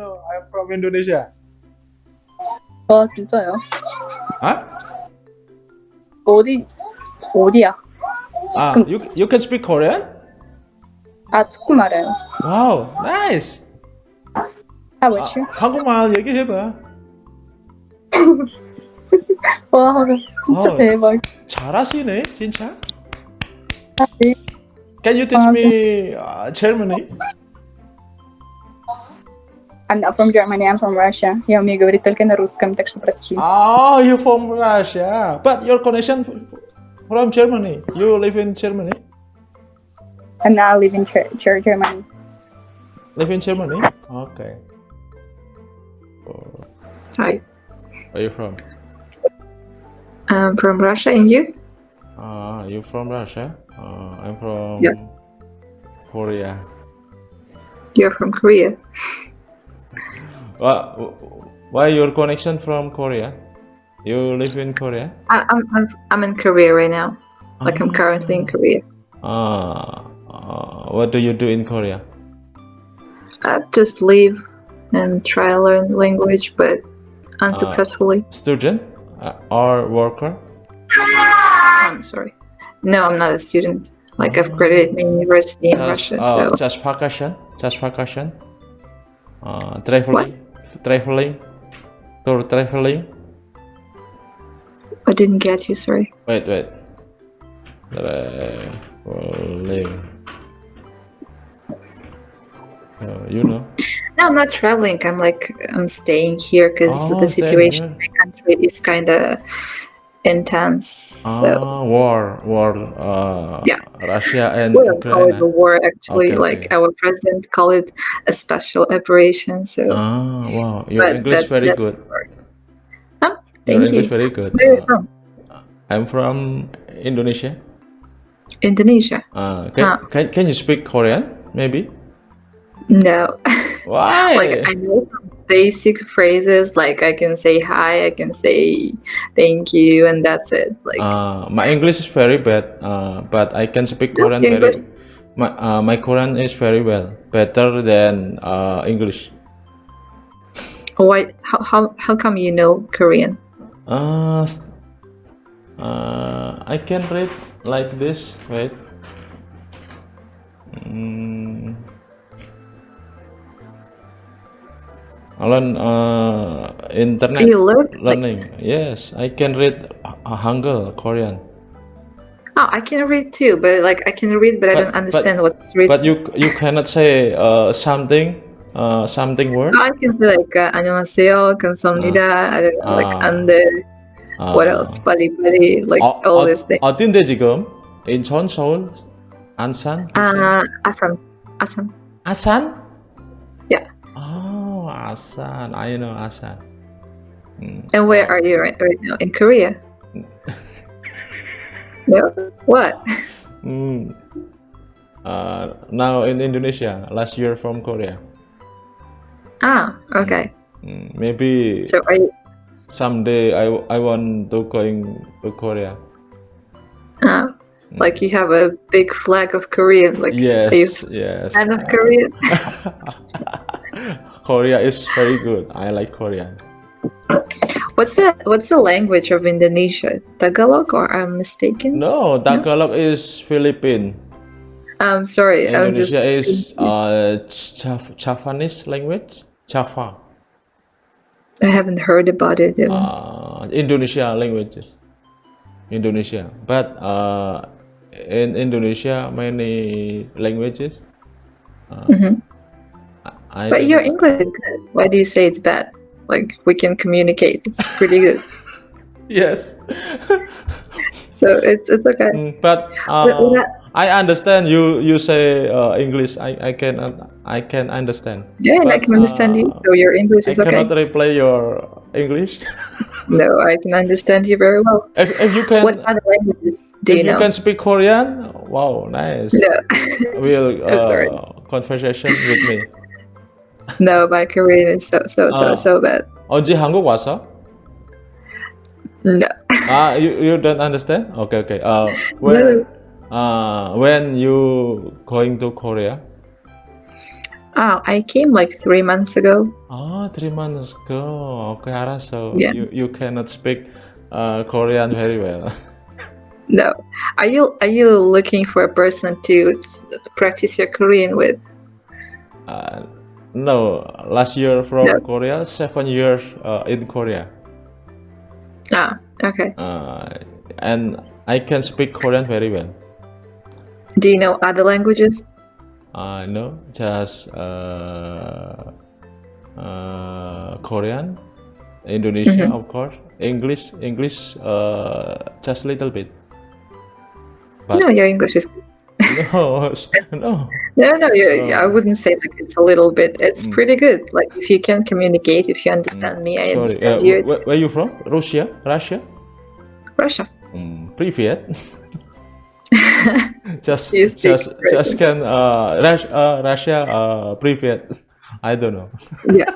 know I'm from Indonesia? 와 진짜요? Huh? 어디 어디야? Ah, 지금 you you can speak Korean? 아 조금 알아요. Wow, nice. How 아, about you? 한국말 얘기해봐. 와 진짜 어. 대박. 잘하시네, 진짜. 아, 네. Can you teach 아, me uh, Germany? I'm not from Germany, I'm from Russia. Я умею говорить только на русском, так что прости. Oh, you from Russia, but your connection from Germany. You live in Germany. And now I live in Ger- Ger- Germany. Live in Germany. Okay. Oh, Hi, Where you from? I'm from Russia, and you? Uh, you from Russia? Uh, I'm from Yeah. Korea. You're from Korea. Why, why your connection from Korea? You live in Korea? I, I'm, I'm I'm in Korea right now. Like I'm currently in Korea. Ah, uh, what do you do in Korea? I just live and try to learn language, but unsuccessfully. Student uh, or worker? I'm sorry. No, I'm not a student. Like I've graduated my university in Just, Russia, uh, so just vacation? Just vacation? Uh, traveling? Traveling? Tour traveling? I didn't get you. Sorry. Wait, wait. Traveling. Uh, you know? No, I'm not traveling. I'm like I'm staying here because Oh, the situation in my country is kind of intense. So Ah, war, war, uh, Yeah. Russia and we don't call it a Ukraine. war. Actually, Okay, like okay. our president called it a special operation. So, Ah, wow, your But English that- very that- good. Huh? Your thank English you. very good. Where are you Uh, from? I'm from Indonesia. Indonesia. Uh, can, Ah. can can you speak Korean? Maybe. No, Why? like I know some basic phrases. Like I can say hi, I can say thank you, and that's it. Like Uh, my English is very bad, uh, but I can speak No, Korean English- very. My uh, my Korean is very well, better than uh, English. why? How how how come you know Korean? Uh, st- uh, I can read like this. Wait. Learn uh, internet You learn like learning. Yes, I can read uh, Hangul Korean. oh, I can read too, but like I can read, but I But- don't but- understand what's written. But you you cannot say uh, something uh, something word. I can say like uh, 안녕하세요, 감사합니다. I don't know, like Ah. under. What Uh, else? Pali pali, like 어, all 어, these things. 어딘데 지금? 인천, 서울, 안산? Uh, Asan, Asan. 아산? Yeah. Asan. I know Asan. Mm. And where are you right, right now? In Korea? no. What? Mm. Uh, now in Indonesia. Last year from Korea. Ah, okay. Mm, maybe So are you? someday I, I want to going to Korea. Uh, like you have a big flag of Korean. Like Yes, yes. fan of Korean? Korea is very good. I like Korean. What's the What's the language of Indonesia? Tagalog, or I'm mistaken? No, Tagalog is Philippine. I'm sorry. I'm just. Indonesia is uh, Jav- Javanese language. Java. I haven't heard about it. Uh, Indonesia languages. Indonesia, but uh, in Indonesia many languages. Mhm. I But your English is good. Why do you say it's bad? Like we can communicate. It's pretty good. yes, So it's it's okay. Mm, but But uh, when I- I understand you. You say uh, English. I I can I can understand. Yeah, and I can understand you. uh, So your English I is okay. cannot replay your English. No, I can understand you very well. if, if you can, What other languages do if you you know? can speak Korean, wow, nice. No, Will I'm uh, conversation with me. no, my Korean is so so so Ah. so bad. 언제 한국 왔어? No, Ah, you, you don't understand? Okay, okay. Uh, when uh, when you going to Korea? Oh, I came like three months ago. Oh, three months ago. Okay, 알았어. Yeah. You you cannot speak uh, Korean very well. No. Are you are you looking for a person to practice your Korean with? Uh, no, last year from No. Korea, seven years uh, in Korea, Ah, okay. uh, and I can speak Korean very well. Do you know other languages? I know just uh, uh, Korean, Indonesia, of course, English, English, uh, just a little bit. But No, your English is no, no. no, no. You, I Oh. wouldn't say like it's a little bit. It's Mm. pretty good. Like if you can communicate, if you understand me, I Sorry, uh, understand you. It's where, where you from? Russia, Russia. Russia. Mm, привет. just, You speak just, Russian. just can uh, Rus- uh, Russia, uh, привет. I don't know. Yeah,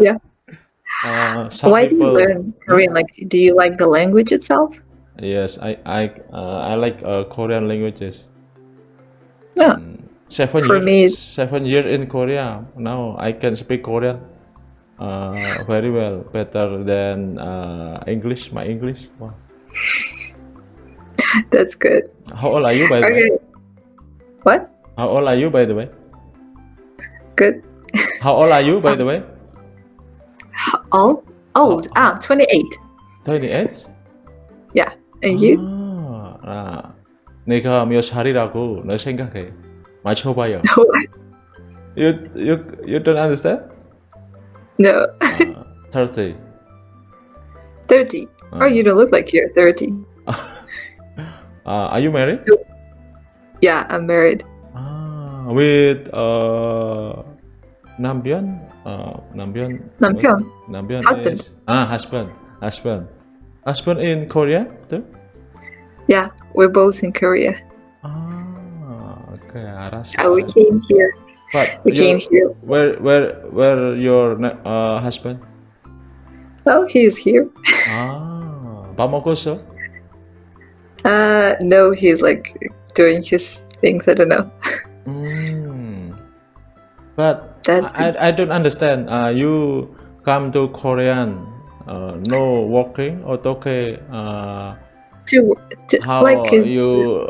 yeah. Uh, some Why do you people- learn Korean? Like, do you like the language itself? Yes, I, I, uh, I like uh, Korean languages. Yeah. Seven For years, me- seven years in Korea. Now I can speak Korean uh, very well, better than uh, English. My English. Wow. That's good. How old are you, by the way? What? How old are you, by the way? Good. How old are you, by the way? How old? Old. Ah, 28. 28? Yeah. And you? Ah, 아, 내가 몇 살이라고 너 생각해. 맞춰봐요. You, you, you don't understand? no. 아, 30. 30. Oh, you don't look like you're 30. Uh, are you married? Yeah, I'm married. Ah, with uh, 남편? Uh, 남편? 남편. 남편 Husband. is ah husband, husband, husband in Korea too? Yeah, we're both in Korea. Ah, okay, Arasal. Uh, we came here. But we came here. Where, where, where your uh, husband? Oh, he's here. ah, Bamako, Uh, no, he's like doing his things. I don't know. Hmm. But That's I, I, don't understand. Uh, you come to Korean, uh, no walking or okay, uh, to, to how like it's- you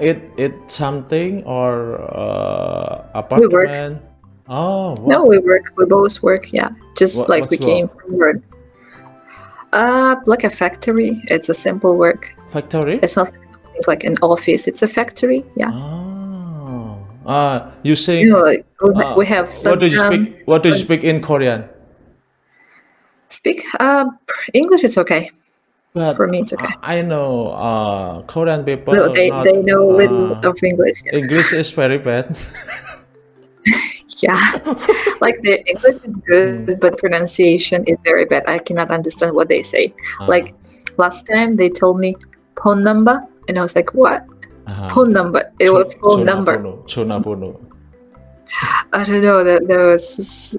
eat eat something or uh, We work. apartment? Oh, No, we work. We both work. Yeah, just What- like we came work? from work. Uh, like a factory. It's a simple work. factory? It's not like an office. It's a factory. Yeah. Oh, uh, you say You know, like uh, we have what do you some, speak? What do you speak in Korean? Speak. Uh, English It's okay but for me, it's okay. I know uh, Korean people. No, they, not, they know uh, little of English. Yeah. English is very bad. yeah, like the English is good, but pronunciation is very bad. I cannot understand what they say. Uh-huh. Like last time, they told me phone number, and I was like, what? Uh-huh. Phone number. It was phone number. Chonabono. I don't know. That there was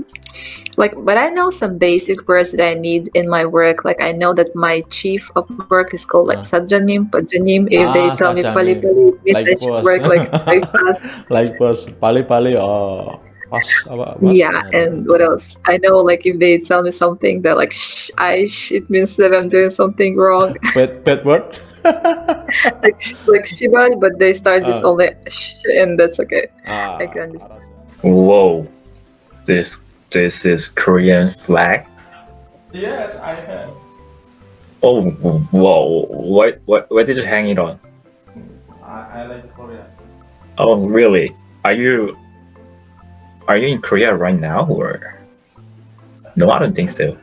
like, but I know some basic words that I need in my work. Like I know that my chief of work is called like Ah. sajanim, pajanim. If they Ah, tell me pali sajanim. pali, Like I should boss. work like very fast. like bos pali-pali or pas apa? what? Yeah, and what else? I know like if they tell me something, they're like shh, I sh, it means that I'm doing something wrong. bad bad word. like sh, like shiba, but they start this Ah. only sh, and that's okay. ah, I can understand. Whoa, this this is Korean flag. Yes, I have. Oh, whoa! What what where did you hang it on? I, I like Korea. Oh, really? Are you are you in Korea right now or? No, I don't think so.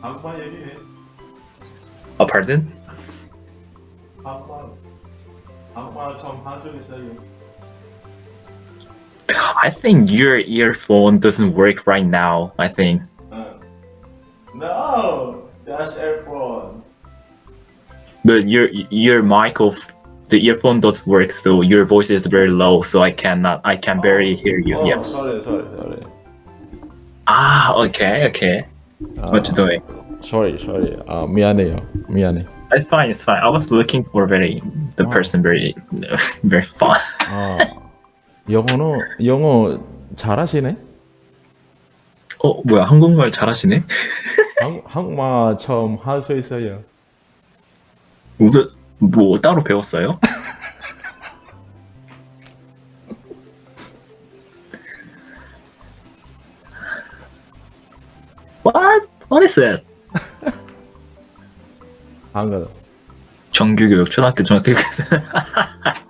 한번 얘기해. Oh, pardon? 한번 한번 좀한줄 있어요. I think your earphone doesn't work right now. I think. Uh, no, just earphone. But your your mic of the earphone doesn't work, so your voice is very low, so I cannot I can barely hear you. Oh, Yeah. sorry, sorry, sorry. Ah, okay, okay. What you doing? Sorry, sorry. 아 미안해요. 미안해. It's fine. It's fine. I was looking for very the Oh. person very very fun. 어. 영어는 영어 잘하시네. 어 뭐야 한국말 잘하시네? 한, 한국말 처음 할 수 있어요. 무슨 뭐 따로 배웠어요? What? What is that? 한글. 정규교육 초등학교 중학교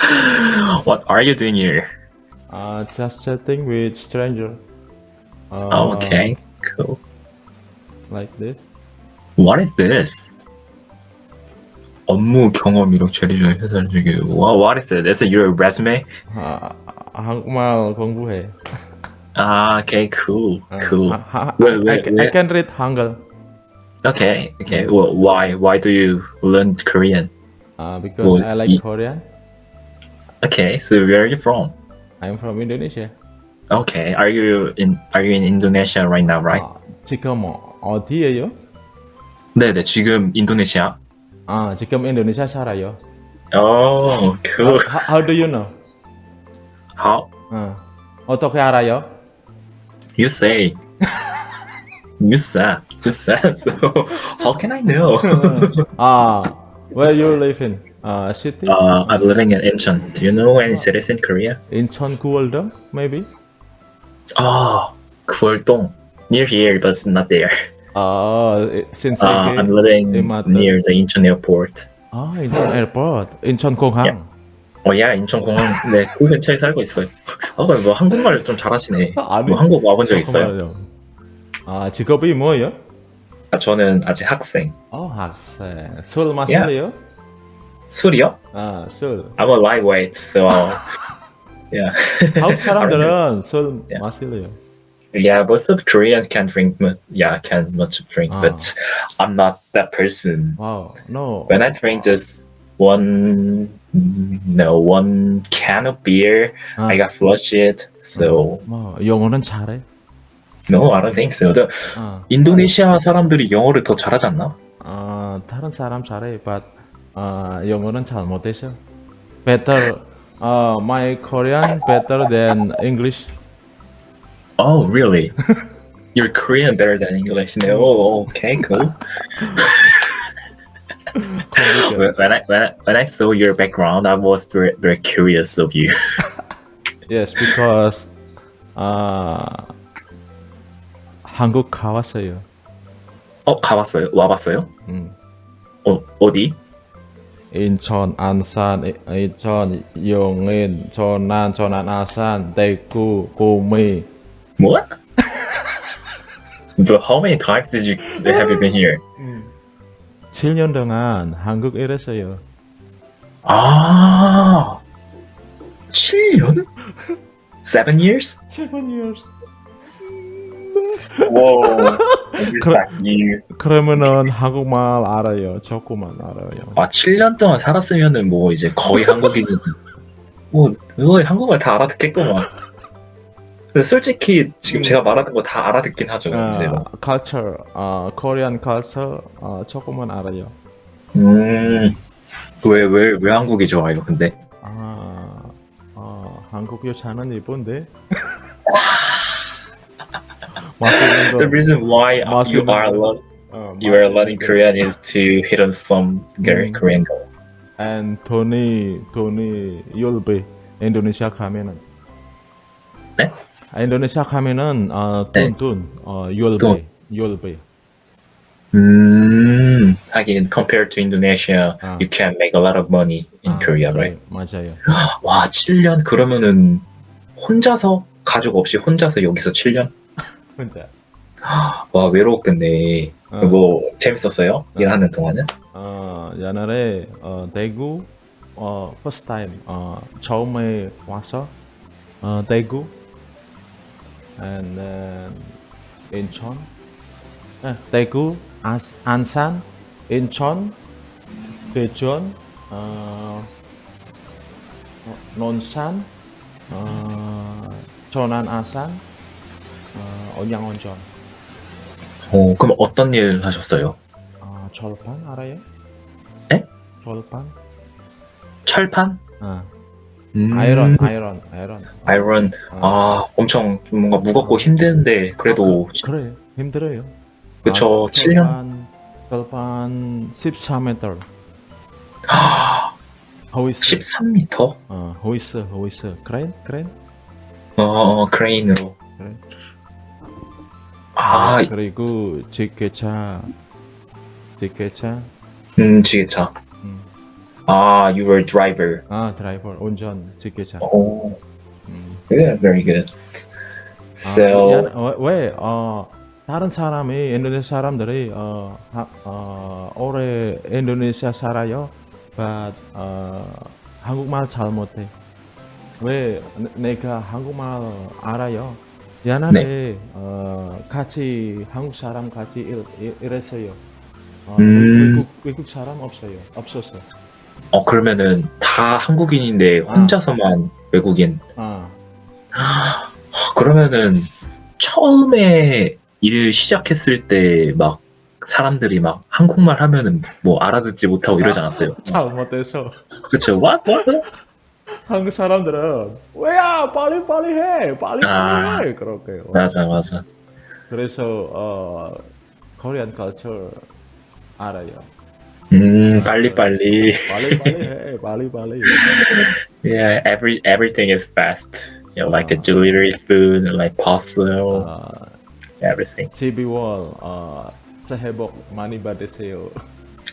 What are you doing here? Uh, just chatting with stranger. Uh, Oh, okay, cool. Like this. What is this? 업무 경험 이력 처리 중 회사 중에 What what is it? Is it your resume? 아, 한국말 공부해. Ah, okay, cool, 어, cool. 하- 하- 왜, I, 왜, can- 왜? I can read 한글. Okay, okay. Well, why why do you learn Korean? Uh, because Well, I like y- Korean. Okay, so where are you from? I'm from Indonesia. Okay, are you in are you in Indonesia right now, right? 아, 지금 어디에요? 네, 네. 지금 인도네시아. 아, 지금 인도네시아 살아요. Oh, cool. How, how do you know? How 어, 어떻게 알아요? you say? You said. You said. So how can I know? 아, where you live in? Uh, city? Uh, I'm living in Incheon. Do you know any cities in Korea? Incheon, Guwoldo, maybe? Oh, Gweoltong. Near here, but not there. 아, since Uh, I'm living near the Incheon airport. 아, 인천 에어포트, 인천 공항. Yeah. 어, 야, 인천 공항. 네, 그 근처에 살고 있어요. 아, 뭐 한국말 좀 잘하시네. 아니, 뭐 한국 와본 적 있어요? 아, 직업이 뭐예요? 아, 저는 아직 학생. 어, 학생. 술 마실래요? 술이요? 아, 술. I'm a lightweight, so yeah. 한국 사람들은 술 Yeah. 마실래요? Yeah, most of Koreans can drink. mu- Yeah, can much drink, Ah. but I'm not that person. 와우, no. When I drink just one, no, one can of beer, 아, I got flushed. So 뭐, 영어는 잘해? no, I don't think so. The 아, 인도네시아 사람들이 영어를 더 잘하지 않나? 아, 다른 사람 잘해, but 아, 영어는 잘 못해서. Better, uh, my Korean better than English. Oh, really? You're Korean better than English. No, oh, okay, cool. complicated. when I when I, when I saw your background, I was very, very curious of you. yes, because 아, 한국 가봤어요. 어, 가봤어요? 와봤어요? 음. 어, 어디? 인천, 안산, 이- 인천, 용인, 전남, 전남, 아산, 대구, 구미. What? But how many times did you have you been here? 7년 동안 한국 일했어요. 아, 7년? Seven years? 7 years. 그러면은 한국말 알아요. 조금만 알아요. 아, 7년 동안 살았으면은 뭐 이제 거의 한국인이지. 뭐, 거의 한국말 다 알아듣겠구만. 근데 솔직히 지금 음. 제가 말하는 거 다 알아듣긴 하죠. 아, culture, 아, Korean culture, 아, 조금만 알아요. 음, 왜, 왜, 왜 한국이 좋아요, 근데? 아, 아, 한국 여자는 이쁜데. The reason why you are 거. learn, 어, you are learning 거. Korean is to hit on some 음. Korean girl. And 돈이 돈이 열배 인도네시아 가면은 네? 아, 인도네시아 가면은 어, 돈, 네. 돈, 어, 열배, 돈. 열배. 음, 하긴 compared to Indonesia, 아. you can make a lot of money in 아, Korea, right? 네, 맞아요. 와, 7년 그러면은 혼자서 가족 없이 혼자서 여기서 7년? 혼자. 와, 외로웠겠네. 어, 뭐 재밌었어요? 일하는 동안은? 어, 옛날에 어, 대구 어, first time 어, 처음에 와서 어, 대구 and then 인천 아, 대구 안, 안산 인천 대전 어, 어, 논산 어, 전안 아산 어, 언양원전 어, 그럼 어떤 일 하셨어요? 어, 절판 알아요? 에? 절판 철판? 아, 음, 아이런, 아이런, 아이런. 아이런. 아, 엄청 뭔가 무겁고 힘든데 그래도 그래, 힘들어요. 그쵸. 아, 7년. 결판 14m. 아, 호이스. 13m? 어, 호이스, 호이스. 크레인, 크레인. 어, 크레인으로. 그래. 아, 그리고 직계차, 직계차. 음, 지게차. 음. 아, you were driver. 아, 드라이버, 운전, 직계차. 오, 음. yeah, very good. 아, So, 미안, 어, 왜, 어, 다른 사람이, 인도네시아 사람들이, 어, 하, 어, 오래 인도네시아 살아요. but, 어, 한국말 잘 못해. 왜 내- 내가 한국말 알아요? 옛날에, 어, 같이, 한국 사람 같이 일, 일, 일했어요. 어, 음. 외국, 외국 사람 없어요. 없었어. 어, 그러면은 다 한국인인데 혼자서만 외국인. 아, 아, 그러면은 처음에 일 시작했을 때 막 사람들이 막 한국말 하면은 뭐 알아듣지 못하고 이러지 않았어요? 잘 못해서. 그쵸? What? What? 한국 사람들은 왜야 빨리 빨리 해 빨리 아. 빨리 해 그렇게요. 맞아, 맞아. 그래서 어 코리안 culture 알아요. 음, 빨리 빨리. 빨리 빨리 해 빨리 빨리. Yeah, every everything is fast. You know, like the delivery food, like parcel, 어, everything. 12월 어 새해 복 많이 받으세요.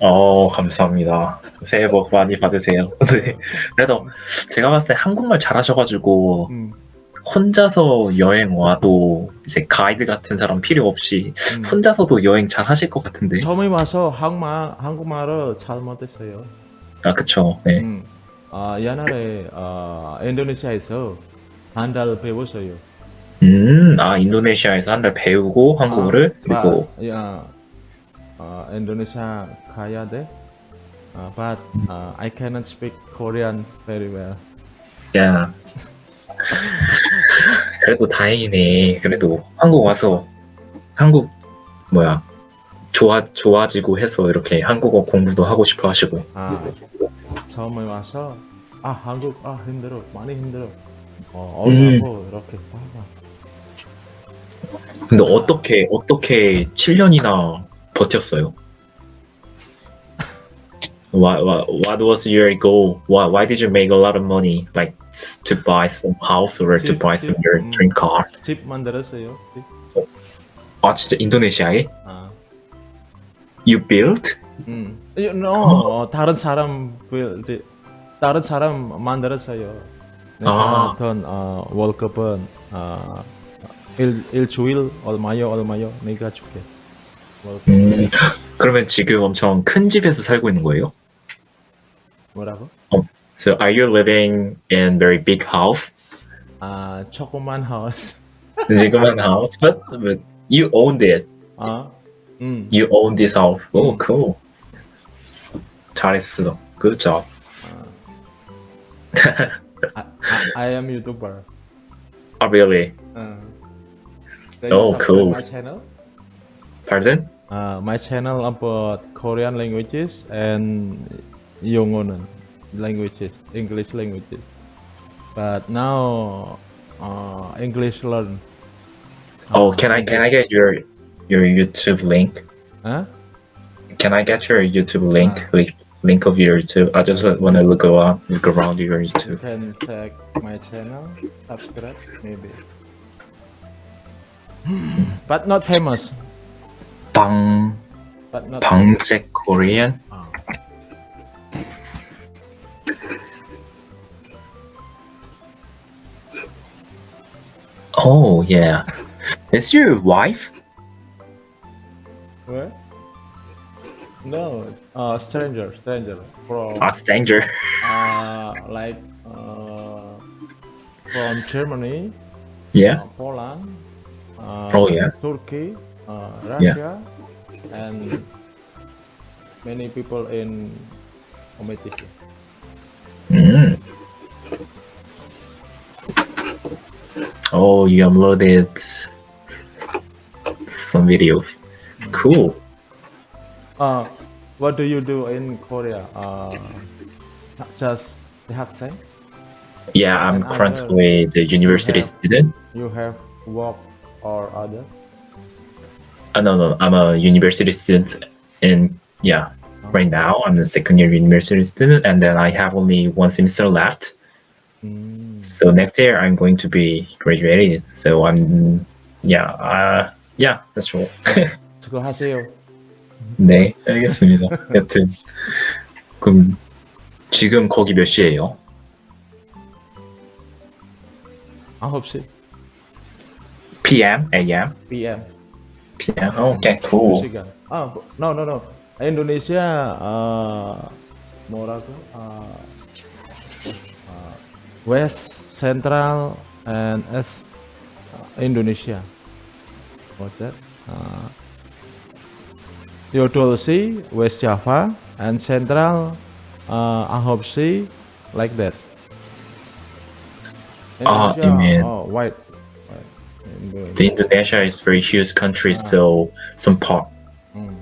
어, 감사합니다. 새해 복 많이 받으세요. 네. 그래도 제가 봤을 때 한국말 잘하셔가지고 음, 혼자서 여행 와도 이제 가이드 같은 사람 필요 없이 음. 혼자서도 여행 잘 하실 것 같은데. 처음에 와서 한국말 한국말을 잘 못했어요. 아, 그쵸. 네. 음, 아 옛날에 어 인도네시아에서 한 달 배웠어요. 음, 아, 인도네시아에서 한 달 배우고 한국어를 아, 그리고 but, yeah, 어, 인도네시아 가야 돼. 어, but uh, I cannot speak Korean very well. 야. 그래도 다행이네. 그래도 한국 와서 한국 뭐야 좋아 좋아지고 해서 이렇게 한국어 공부도 하고 싶어 하시고. 아, 처음에 와서 아 한국 아 힘들어 많이 힘들어. 어, 음. 어려워 이렇게. 아, 근데 어떻게 어떻게 7년이나 버텼어요? What, what, what was your goal? Why, why did you make a lot of money? Like s- to buy some house or to 집, buy some 집, your 음. dream car? 집 만들었어요. 집. 아 진짜 인도네시아에? 아, You built? 음. You know, 어, 다른 사람 build, 다른 사람 만들었어요. 내가 아. 어떤 어, 월급은 어, 일 일주일 얼마요 얼마요 내가 줄게. 음, 그러면 지금 엄청 큰 집에서 살고 있는 거예요? 뭐라고? So are you living in very big house? 아 조그만 house. 지금은 house, but, but you owned it. 아, 음. You own this house. Oh, 음. cool. 잘했어. Good job. I, I, I am YouTuber. Oh, really? Uh, Oh, cool. My channel. Pardon? Uh, my channel about Korean languages and Yongonan languages, English languages. But now, uh, English learn. Oh, Uh, can I can I get your your YouTube link? Huh? Can I get your YouTube link? Ah. Like link of your YouTube? I just want to look around look around your You YouTube. can check my channel, subscribe maybe. but not famous. Bang, but Korean. Oh. oh yeah, is your wife? What? No, uh, stranger, stranger from. A stranger. uh, like uh, from Germany. Yeah. Uh, Poland. Uh, oh yeah. Turkey. Russia yeah. and many people in committee. Mm. Mm-hmm. Oh, you uploaded some videos. Cool. Uh, what do you do in Korea? Uh, just Hakusei? Yeah, I'm currently the university have, student. You have work or other? Uh, no, no, I'm a university student, and yeah, right now I'm the second year university student, and then I have only one semester left. 음, So next year I'm going to be graduated. So I'm, yeah, uh, yeah, that's all. 수고하세요. 네, 알겠습니다. 여튼 그럼 지금 거기 몇 시예요? 9시 PM, AM, PM. Piano Keto. Ya? Ah, no no no. Indonesia uh, Morocco uh, uh, West Central and East eh, Indonesia. What that? Eh, uh, Theodolsi, West Java, and Central eh, uh, Ahopsi, like that. Indonesia, oh, you mean. oh, white. Indonesia. The Indonesia is very huge country, so some part. Mm.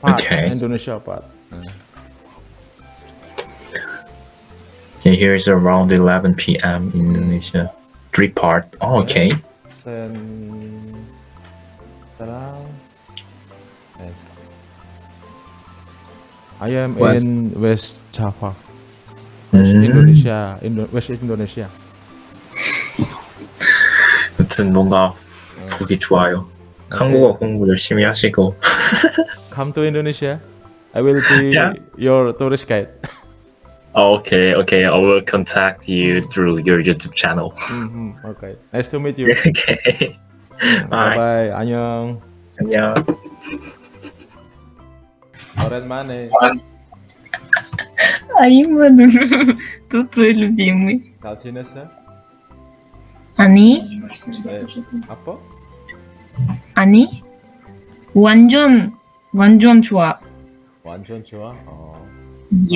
Part, Okay. Indonesia part. Yeah, here is around 11 p.m. Indonesia. Three part. Oh, okay. I am West. in West Java, West 음, Indonesia, Indo- West Indonesia. 여튼 뭔가 보기 좋아요. 한국어 공부 열심히 하시고. Come to Indonesia. I will be Yeah. your tourist guide. Okay, okay. I will contact you through your YouTube channel. Mhm, Okay. Nice to meet you. okay. bye Bye. bye. 안녕. 안녕. 오랜만에 mano, tô doido, filme. 잘 지냈어? 아니, 네. 아빠? 아니, 완전, 완전 좋아. 완전 좋아. 어.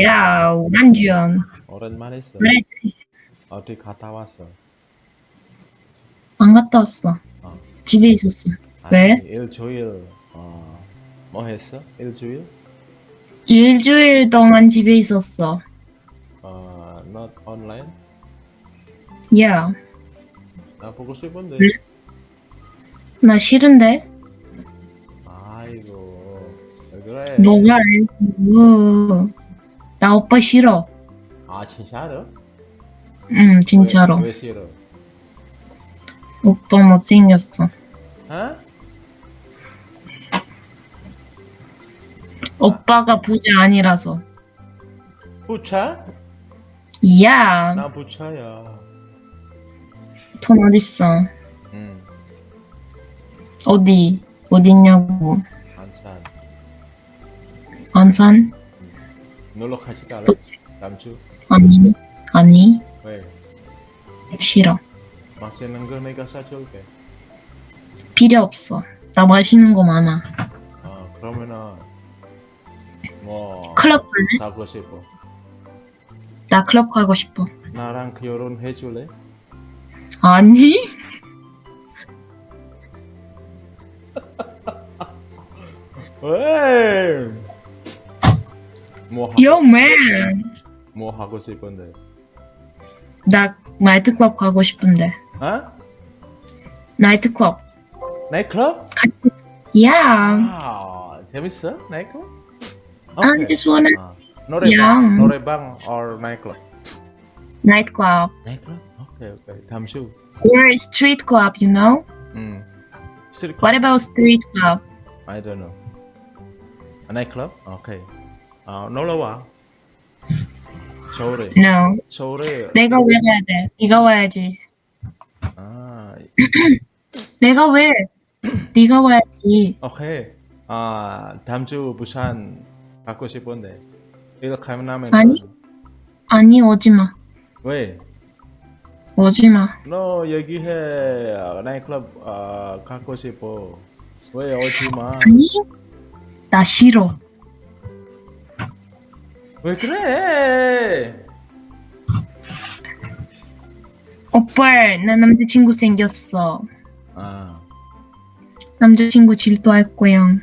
야, 완전. 오랜만에 있어. 그래, 어디 갔다 왔어? 안 갔다 왔어. 어. 집에 있었어. 아니, 왜? 일주일 어, 뭐 했어? 일주일? 일주일 동안 집에 있었어. 어, not online? 야, 나 보고 싶은데. 네? 나 싫은데? 아이고, 왜 그래? 뭐가 알고. 나 오빠 싫어. 아 진짜로? 응, 진짜로. 왜, 왜 싫어? 오빠 못생겼어. 어? 오빠가 부자 아니라서. 부차? 야, 나 부차야. 돈 어딨어? 응, 어디? 어딨냐고. 안산. 안산? 놀러 같이 갈래? 다음 주? 아니, 아니, 왜? 싫어. 맛있는 거 내가 사줄게. 필요 없어. 나 맛있는 거 많아. 어, 그러면은 뭐 클럽 갈래? 가고 싶어. 나 클럽 가고 싶어. 나랑 결혼해 줄래? 아니? 왜? 뭐 하고, Yo, man. 뭐 하고 싶은데? 나 나이트클럽 가고 싶은데. 어? 나이트클럽. 나이클럽? 야. 아, 재밌어? 나이클럽? I just wanna 아, 노래방, Yeah. 노래방 or 나 nightclub 나이클럽? 오케이, 오케이. 다음 주. or street club, you know? 음. 스트릿 What about street club? I don't know. 아, 나이클럽? 오케이. 아, 놀러 와. 서울에. No. 서울에. 내가 왜 가야 돼? 네가 와야지. 아, 내가 왜? 네가 와야지. 오케이. 아, 다음 주 부산 가고 싶은데. 이렇게 하면 아니. 아니 오지 마. 왜? 오지 마. 너 얘기해. 아, 나이클럽 아, 가고 싶어. 왜 오지 마? 아니? 나 싫어. 왜 그래? 오빠, 나 남자친구 생겼어. 아, 남자친구 질투할 거야.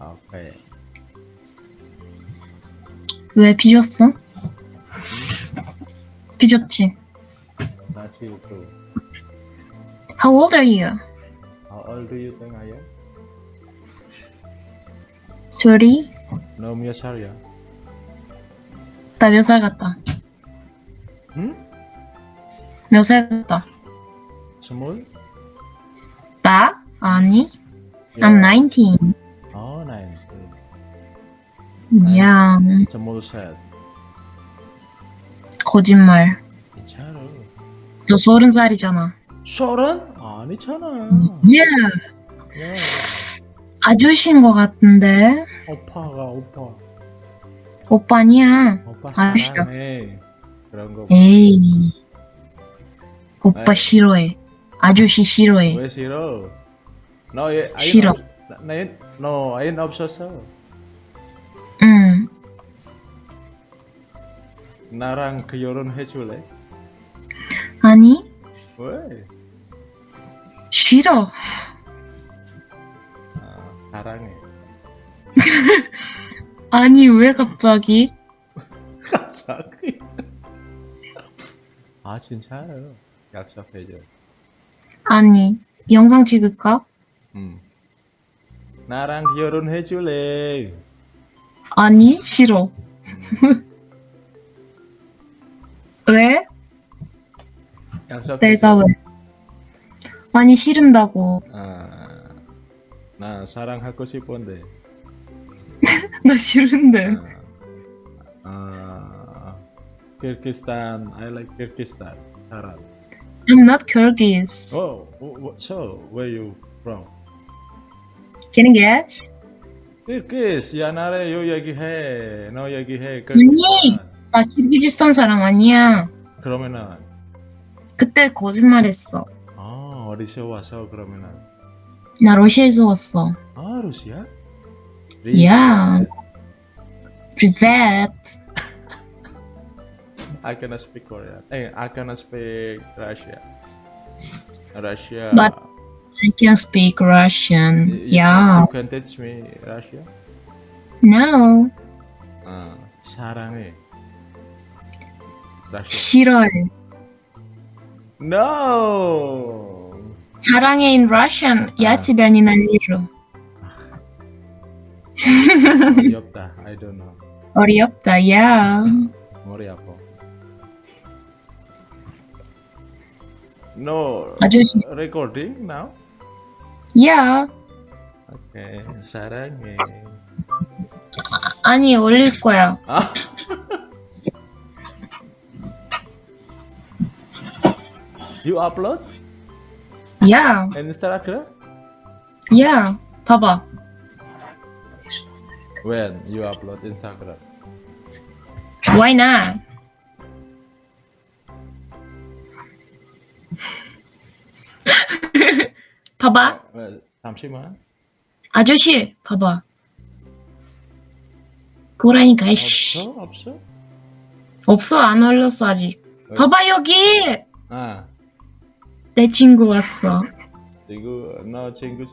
오케이. 왜 삐졌어? 빚었지. 나 지금 또 How old are you? How old do you think I am? Sorry? 너몇 살이야? 나몇살 같다. 응? 몇살 같다. 스물? 나? 아니. I'm 19. 어, 나인. 야, 스물 셋. 거짓말. 괜찮아. 너 서른 살이잖아. 서른? 아니잖아. 야, 야, 아저씨인 것 같은데? 오빠가 오빠. 오빠 아니야. 오빠 아저씨다. 그런 거. 에이. 오빠 에이. 싫어해. 아저씨 싫어해. 왜 싫어? 너 얘, 싫어. 없- 나, 너 아인 없었어. 나랑 그 결혼해 줄래? 아니, 왜? 싫어. 아, 사랑해. 아니, 왜 갑자기? 갑자기. 아 진짜요? 약속해줘. 아니, 영상 찍을까? 응. 나랑 결혼해 줄래? 아니, 싫어. 왜? 약속해줘. 내가 왜? 아니, 싫은다고. 아, 나 사랑하고 싶은데. 나 싫은데. 아, 아, Kyrgyzstan. I like Kyrgyzstan. 사람. I'm not Kyrgyz. Oh, so where you from? Can you guess? Kyrgyz. 야 나래 요 얘기해. 너 얘기해. 아니. 나 키르기즈스탄 사람 아니야. 그러면은 그때 거짓말했어. 아 어디서 와서 그러면은 나 러시아에서 왔어. 아 러시아? Yeah. Privet. I cannot speak Korean. Eh, I cannot speak Russia. Russia. But- I can speak Russian. You- Yeah. You can teach me Russia. No. 아 사랑해. Russia. 싫어해. No. 사랑해 in Russian. Я А. тебя ненавижу. 어렵다. I don't know. 어렵다. Yeah. 머리 아파. No. 아저씨. Recording now? Yeah. 오케이. 사랑해. 아니 올릴 거야. 아. You upload Yeah. Instagram? Yeah. 봐봐. When you upload Instagram? Why not? 봐봐. 어, 잠시만. 아저씨, 봐봐. 이씨. 없어? 없어? 없어, 안 올렸어, 아직. 어. 봐봐, 여기! 아, 내 친구 왔어. 이거 너 친구